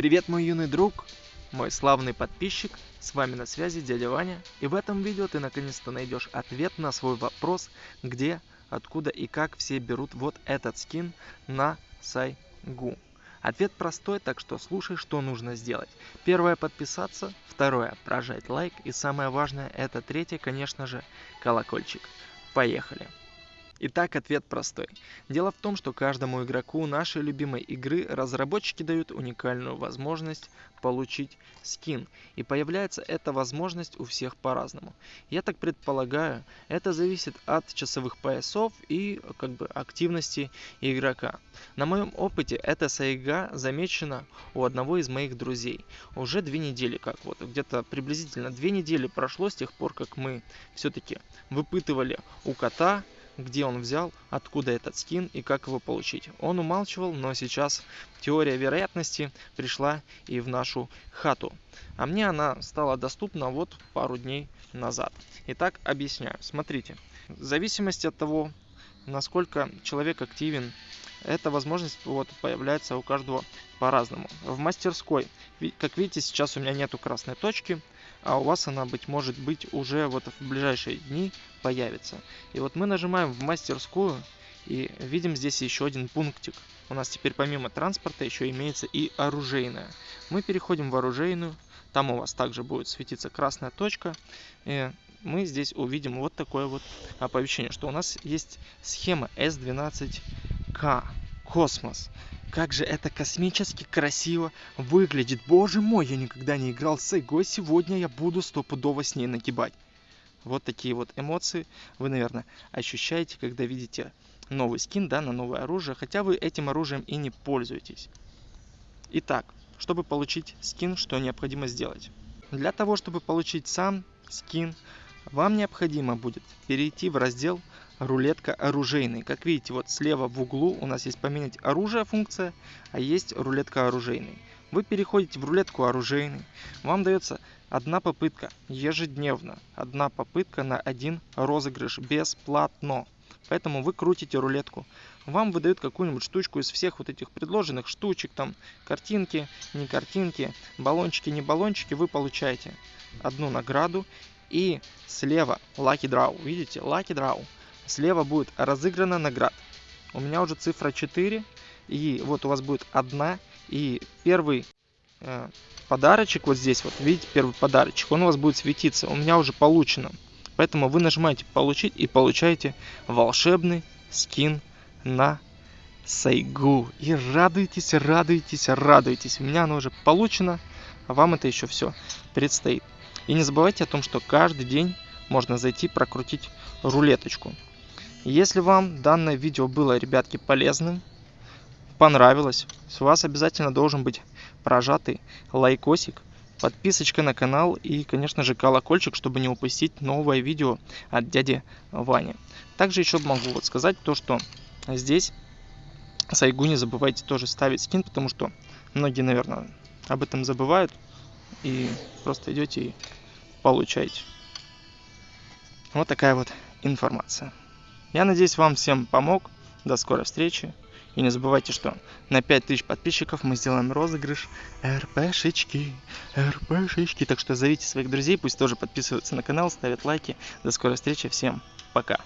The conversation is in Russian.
Привет, мой юный друг, мой славный подписчик, с вами на связи дядя Ваня, и в этом видео ты наконец-то найдешь ответ на свой вопрос, где, откуда и как все берут вот этот скин на Сайгу. Ответ простой, так что слушай, что нужно сделать. Первое подписаться, второе прожать лайк и самое важное это третье, конечно же, колокольчик. Поехали! Итак, ответ простой. Дело в том, что каждому игроку нашей любимой игры разработчики дают уникальную возможность получить скин. И появляется эта возможность у всех по-разному. Я так предполагаю, это зависит от часовых поясов и как бы активности игрока. На моем опыте эта сайга замечена у одного из моих друзей. Уже две недели как вот, где-то приблизительно две недели прошло с тех пор, как мы все-таки выпытывали у кота где он взял, откуда этот скин и как его получить. Он умалчивал, но сейчас теория вероятности пришла и в нашу хату. А мне она стала доступна вот пару дней назад. Итак, объясняю. Смотрите, в зависимости от того, насколько человек активен, эта возможность вот появляется у каждого по-разному. В мастерской, как видите, сейчас у меня нету красной точки, а у вас она, быть может быть, уже вот в ближайшие дни появится. И вот мы нажимаем в мастерскую и видим здесь еще один пунктик. У нас теперь помимо транспорта еще имеется и оружейная. Мы переходим в оружейную, там у вас также будет светиться красная точка. И мы здесь увидим вот такое вот оповещение, что у нас есть схема S12K Космос. Как же это космически красиво выглядит. Боже мой, я никогда не играл с Эго. Сегодня я буду стопудово с ней нагибать. Вот такие вот эмоции вы, наверное, ощущаете, когда видите новый скин да, на новое оружие, хотя вы этим оружием и не пользуетесь. Итак, чтобы получить скин, что необходимо сделать? Для того, чтобы получить сам скин, вам необходимо будет перейти в раздел рулетка оружейный. Как видите, вот слева в углу у нас есть поменять оружие функция, а есть рулетка оружейный. Вы переходите в рулетку оружейный. Вам дается одна попытка ежедневно. Одна попытка на один розыгрыш бесплатно. Поэтому вы крутите рулетку. Вам выдают какую-нибудь штучку из всех вот этих предложенных штучек, там картинки, не картинки, баллончики, не баллончики, вы получаете одну награду. И слева Lucky Draw, видите, Lucky Draw слева будет разыграна наград. У меня уже цифра 4, и вот у вас будет одна, и первый э, подарочек вот здесь, вот видите, первый подарочек, он у вас будет светиться, у меня уже получено. Поэтому вы нажимаете получить и получаете волшебный скин на Сайгу. И радуйтесь, радуйтесь, радуйтесь. У меня оно уже получено, а вам это еще все предстоит. И не забывайте о том, что каждый день можно зайти прокрутить рулеточку. Если вам данное видео было, ребятки, полезным, понравилось, с вас обязательно должен быть прожатый лайкосик, подписочка на канал и, конечно же, колокольчик, чтобы не упустить новое видео от дяди Вани. Также еще могу вот сказать то, что здесь Сайгу не забывайте тоже ставить скин, потому что многие, наверное, об этом забывают и просто идете и получаете. Вот такая вот информация. Я надеюсь, вам всем помог. До скорой встречи. И не забывайте, что на 5000 подписчиков мы сделаем розыгрыш РПшечки. РПшечки. Так что зовите своих друзей, пусть тоже подписываются на канал, ставят лайки. До скорой встречи. Всем пока.